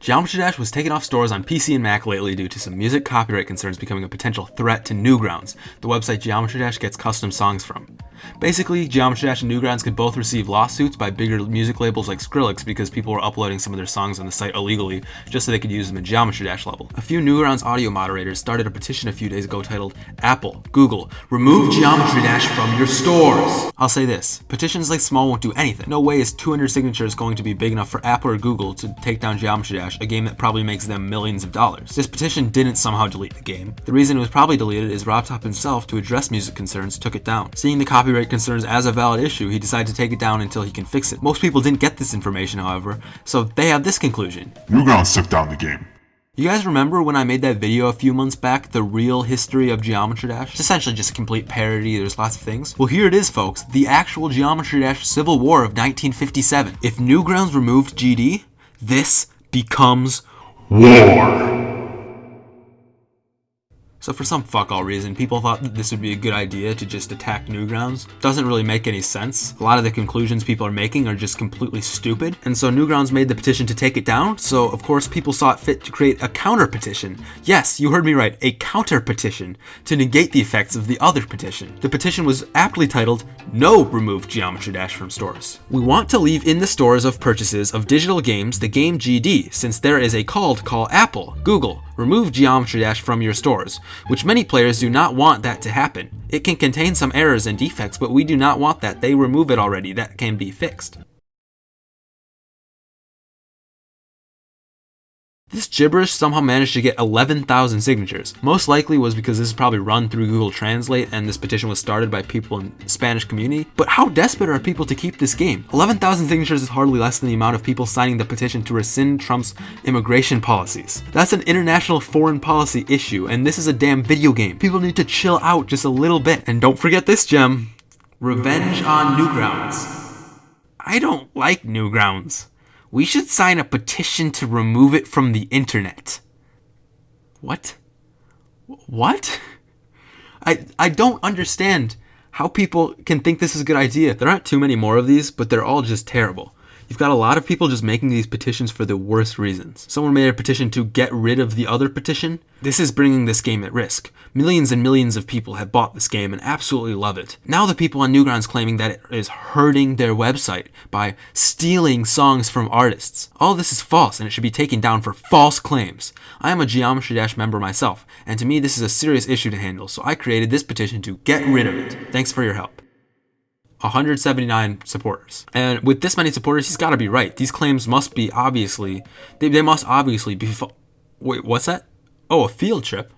Geometry Dash was taken off stores on PC and Mac lately due to some music copyright concerns becoming a potential threat to Newgrounds, the website Geometry Dash gets custom songs from. Basically, Geometry Dash and Newgrounds could both receive lawsuits by bigger music labels like Skrillex because people were uploading some of their songs on the site illegally just so they could use them in Geometry Dash level. A few Newgrounds audio moderators started a petition a few days ago titled Apple, Google, remove Geometry Dash from your stores. I'll say this, petitions like small won't do anything. No way is 200 signatures going to be big enough for Apple or Google to take down Geometry Dash, a game that probably makes them millions of dollars. This petition didn't somehow delete the game. The reason it was probably deleted is RobTop himself, to address music concerns, took it down. Seeing the copyright concerns as a valid issue, he decided to take it down until he can fix it. Most people didn't get this information, however, so they have this conclusion. Newgrounds took down the game. You guys remember when I made that video a few months back, the real history of Geometry Dash? It's essentially just a complete parody, there's lots of things. Well here it is folks, the actual Geometry Dash Civil War of 1957. If Newgrounds removed GD, this becomes war. So for some fuck all reason, people thought that this would be a good idea to just attack Newgrounds. Doesn't really make any sense. A lot of the conclusions people are making are just completely stupid. And so Newgrounds made the petition to take it down, so of course people saw it fit to create a counter petition. Yes, you heard me right, a counter petition to negate the effects of the other petition. The petition was aptly titled, No Remove Geometry Dash from Stores. We want to leave in the stores of purchases of digital games the game GD, since there is a call to call Apple, Google, remove Geometry Dash from your stores, which many players do not want that to happen. It can contain some errors and defects, but we do not want that. They remove it already. That can be fixed. This gibberish somehow managed to get 11,000 signatures. Most likely was because this is probably run through Google Translate and this petition was started by people in the Spanish community. But how desperate are people to keep this game? 11,000 signatures is hardly less than the amount of people signing the petition to rescind Trump's immigration policies. That's an international foreign policy issue and this is a damn video game. People need to chill out just a little bit. And don't forget this gem. Revenge on Newgrounds. I don't like Newgrounds. We should sign a petition to remove it from the internet. What? What? I, I don't understand how people can think this is a good idea. There aren't too many more of these, but they're all just terrible. You've got a lot of people just making these petitions for the worst reasons. Someone made a petition to get rid of the other petition. This is bringing this game at risk. Millions and millions of people have bought this game and absolutely love it. Now the people on Newgrounds claiming that it is hurting their website by stealing songs from artists. All this is false and it should be taken down for false claims. I am a Geometry Dash member myself, and to me this is a serious issue to handle, so I created this petition to get rid of it. Thanks for your help. 179 supporters. And with this many supporters, he's got to be right. These claims must be obviously, they, they must obviously be, wait, what's that? Oh, a field trip?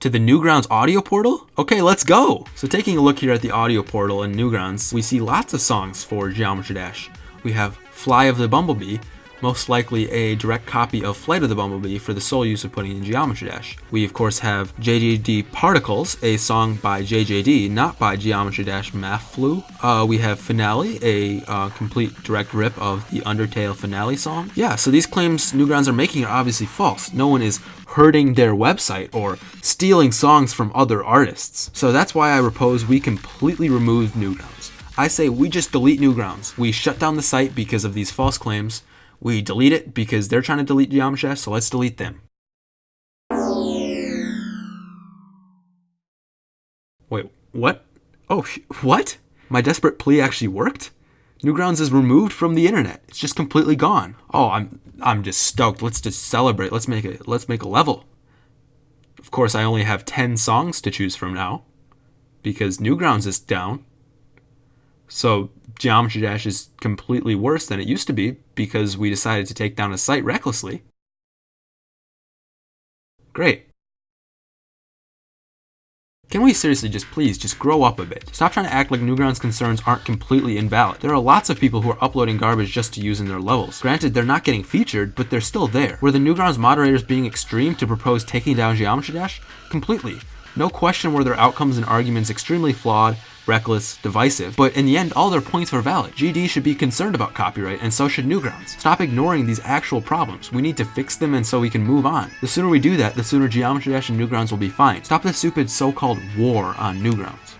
To the Newgrounds audio portal? Okay, let's go! So taking a look here at the audio portal in Newgrounds, we see lots of songs for Geometry Dash. We have Fly of the Bumblebee, most likely a direct copy of Flight of the Bumblebee for the sole use of putting in Geometry Dash. We of course have JJD Particles, a song by JJD, not by Geometry Dash Math Flu. Uh, we have Finale, a uh, complete direct rip of the Undertale Finale song. Yeah, so these claims Newgrounds are making are obviously false. No one is hurting their website or stealing songs from other artists. So that's why I propose we completely remove Newgrounds. I say we just delete Newgrounds. We shut down the site because of these false claims. We delete it because they're trying to delete Dash, so let's delete them. Wait, what? Oh, what? My desperate plea actually worked? Newgrounds is removed from the internet. It's just completely gone. Oh, I'm I'm just stoked. Let's just celebrate. Let's make it let's make a level. Of course, I only have 10 songs to choose from now because Newgrounds is down. So Geometry Dash is completely worse than it used to be because we decided to take down a site recklessly. Great. Can we seriously just please just grow up a bit? Stop trying to act like Newgrounds concerns aren't completely invalid. There are lots of people who are uploading garbage just to use in their levels. Granted, they're not getting featured, but they're still there. Were the Newgrounds moderators being extreme to propose taking down Geometry Dash? Completely. No question were their outcomes and arguments extremely flawed, reckless, divisive, but in the end, all their points were valid. GD should be concerned about copyright, and so should Newgrounds. Stop ignoring these actual problems. We need to fix them and so we can move on. The sooner we do that, the sooner Geometry Dash and Newgrounds will be fine. Stop the stupid so-called war on Newgrounds.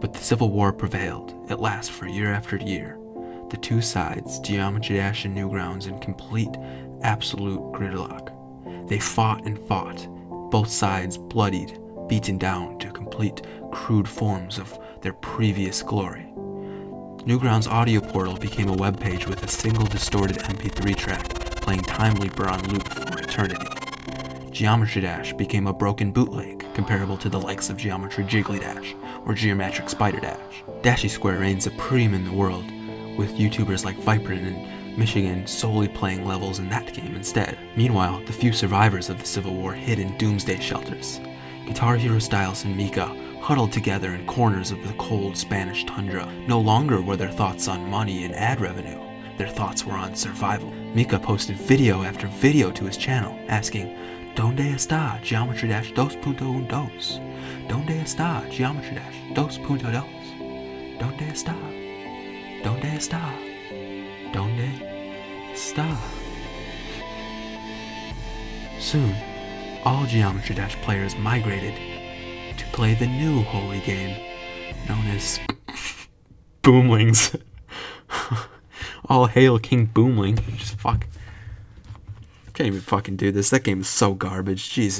But the Civil War prevailed. It lasted for year after year. The two sides, Geometry Dash and Newgrounds, in complete, absolute gridlock. They fought and fought, both sides bloodied, beaten down to complete, crude forms of their previous glory. Newgrounds audio portal became a web page with a single distorted MP3 track playing Time Leaper on loop for eternity. Geometry Dash became a broken bootleg comparable to the likes of Geometry Jiggly Dash or Geometric Spider Dash. Dashy Square reigned supreme in the world, with YouTubers like Viprin and Michigun solely playing levels in that game instead. Meanwhile, the few survivors of the Civil War hid in doomsday shelters. Guitar Hero Styles and Mika huddled together in corners of the cold Spanish tundra. No longer were their thoughts on money and ad revenue. Their thoughts were on survival. Mika posted video after video to his channel, asking, Donde está Geometry Dash 2.12? Donde está Geometry Dash 2.2? Donde está? Donde está? Donde está? Soon, all Geometry Dash players migrated to play the new holy game known as Boomlings. all hail King Boomling. Just fuck. Can't even fucking do this. That game is so garbage. Jesus.